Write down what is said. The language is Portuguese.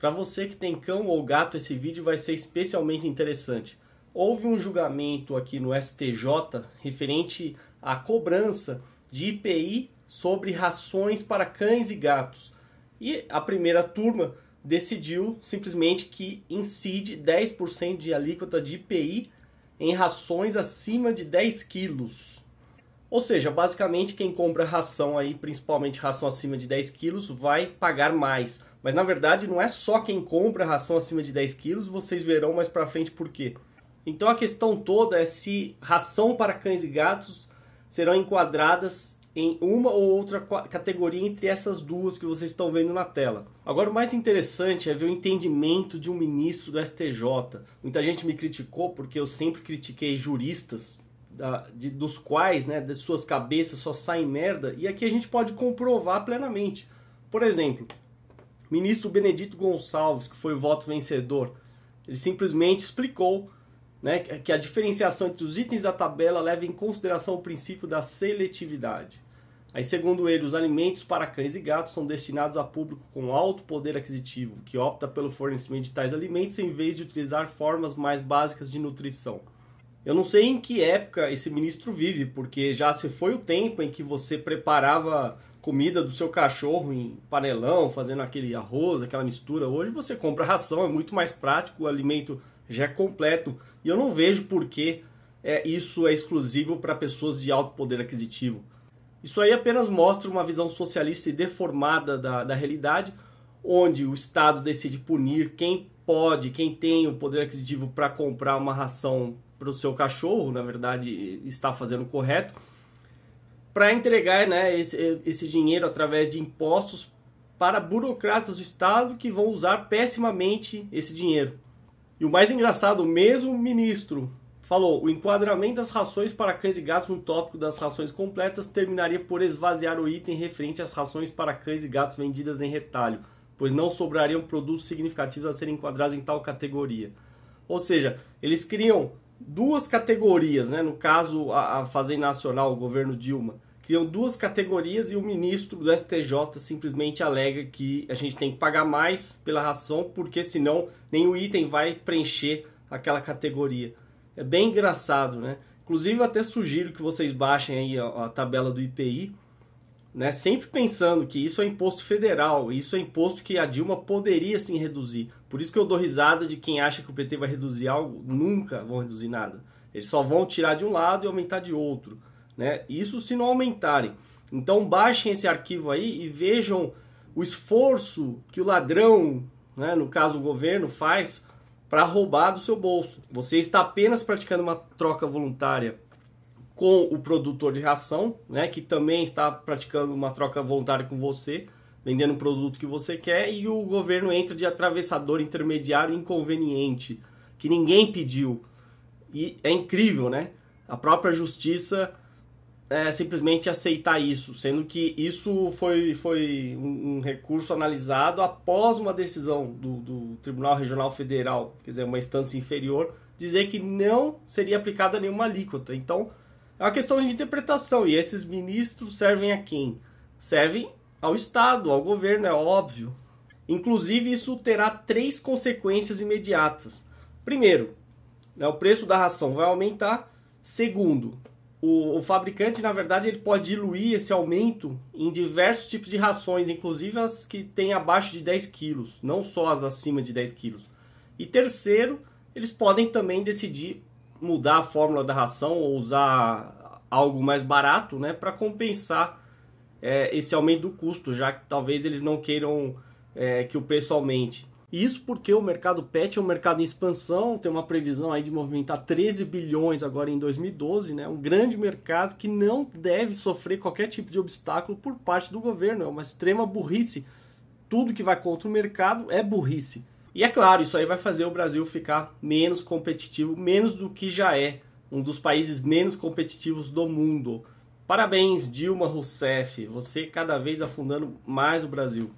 Para você que tem cão ou gato, esse vídeo vai ser especialmente interessante. Houve um julgamento aqui no STJ referente à cobrança de IPI sobre rações para cães e gatos. E a primeira turma decidiu simplesmente que incide 10% de alíquota de IPI em rações acima de 10 quilos. Ou seja, basicamente quem compra ração aí, principalmente ração acima de 10 quilos, vai pagar mais. Mas na verdade não é só quem compra ração acima de 10 quilos, vocês verão mais pra frente por quê. Então a questão toda é se ração para cães e gatos serão enquadradas em uma ou outra categoria entre essas duas que vocês estão vendo na tela. Agora, o mais interessante é ver o entendimento de um ministro do STJ. Muita gente me criticou porque eu sempre critiquei juristas, da, de, dos quais, né, de suas cabeças só saem merda, e aqui a gente pode comprovar plenamente. Por exemplo, ministro Benedito Gonçalves, que foi o voto vencedor, ele simplesmente explicou né, que a diferenciação entre os itens da tabela leva em consideração o princípio da seletividade. Aí, segundo ele, os alimentos para cães e gatos são destinados a público com alto poder aquisitivo, que opta pelo fornecimento de tais alimentos em vez de utilizar formas mais básicas de nutrição. Eu não sei em que época esse ministro vive, porque já se foi o tempo em que você preparava comida do seu cachorro em panelão, fazendo aquele arroz, aquela mistura. Hoje você compra ração, é muito mais prático, o alimento já é completo. E eu não vejo por que é, isso é exclusivo para pessoas de alto poder aquisitivo. Isso aí apenas mostra uma visão socialista e deformada da, da realidade, onde o Estado decide punir quem pode, quem tem o poder aquisitivo para comprar uma ração para o seu cachorro, na verdade está fazendo correto, para entregar né, esse, esse dinheiro através de impostos para burocratas do Estado que vão usar pessimamente esse dinheiro. E o mais engraçado, o mesmo ministro falou: o enquadramento das rações para cães e gatos no tópico das rações completas terminaria por esvaziar o item referente às rações para cães e gatos vendidas em retalho, pois não sobrariam produtos significativos a serem enquadrados em tal categoria. Ou seja, eles criam duas categorias, né? no caso a, a Fazenda Nacional, o governo Dilma criam duas categorias e o ministro do STJ simplesmente alega que a gente tem que pagar mais pela ração, porque senão nenhum item vai preencher aquela categoria. É bem engraçado, né? Inclusive eu até sugiro que vocês baixem aí a, a tabela do IPI, né? Sempre pensando que isso é imposto federal, isso é imposto que a Dilma poderia sim reduzir. Por isso que eu dou risada de quem acha que o PT vai reduzir algo, nunca vão reduzir nada. Eles só vão tirar de um lado e aumentar de outro né? Isso se não aumentarem. Então baixem esse arquivo aí e vejam o esforço que o ladrão, né, no caso o governo, faz para roubar do seu bolso. Você está apenas praticando uma troca voluntária com o produtor de ração, né, que também está praticando uma troca voluntária com você, vendendo um produto que você quer, e o governo entra de atravessador intermediário inconveniente, que ninguém pediu. E é incrível, né? A própria justiça é, simplesmente aceitar isso, sendo que isso foi, foi um, um recurso analisado após uma decisão do, do, Tribunal Regional Federal, quer dizer, uma instância inferior, dizer que não seria aplicada nenhuma alíquota. Então, é uma questão de interpretação. E esses ministros servem a quem? Servem ao Estado, ao governo, é óbvio. Inclusive, isso terá três consequências imediatas. Primeiro, né, o preço da ração vai aumentar. Segundo, o, o, fabricante, na verdade, ele pode diluir esse aumento em diversos tipos de rações, inclusive as que têm abaixo de 10 quilos, não só as acima de 10 quilos. E terceiro, eles podem também decidir mudar a fórmula da ração ou usar algo mais barato né, para compensar é, esse aumento do custo, já que talvez eles não queiram é, que o preço aumente. Isso porque o mercado pet é um mercado em expansão, tem uma previsão aí de movimentar 13 bilhões agora em 2012, né? Um grande mercado que não deve sofrer qualquer tipo de obstáculo por parte do governo, é uma extrema burrice. Tudo que vai contra o mercado é burrice. E é claro, isso aí vai fazer o Brasil ficar menos competitivo, menos do que já é, um dos países menos competitivos do mundo. Parabéns, Dilma Rousseff, você cada vez afundando mais o Brasil.